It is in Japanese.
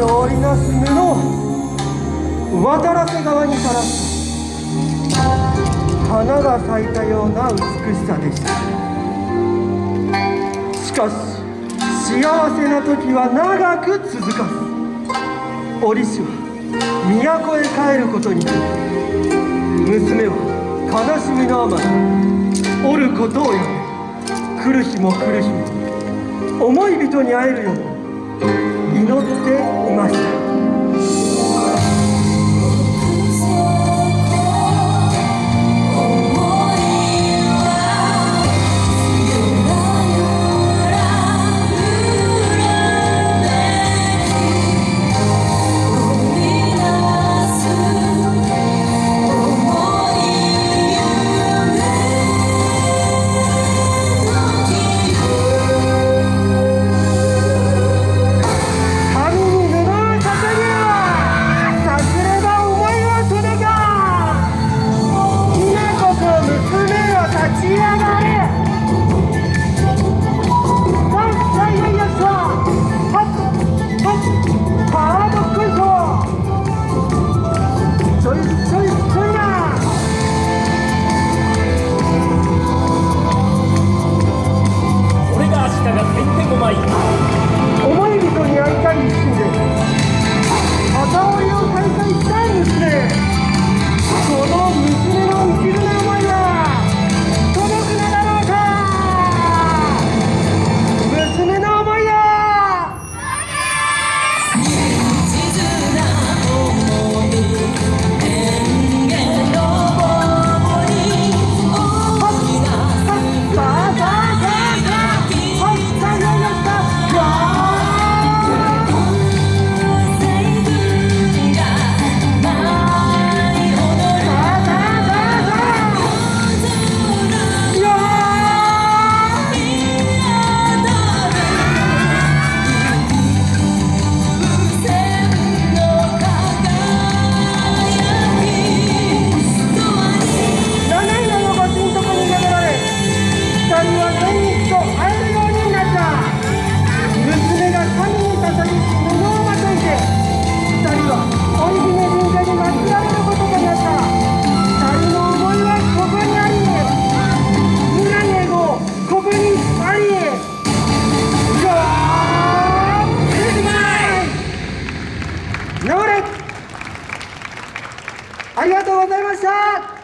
間織りなす布を渡らせ川にさらす。花が咲いたような美しさでした。しかし幸せな時は長く続かず折しは都へ帰ることになる。娘は悲しみのあまり折ることをやめ来る日も来る日も思い人に会えるように祈っていましたました。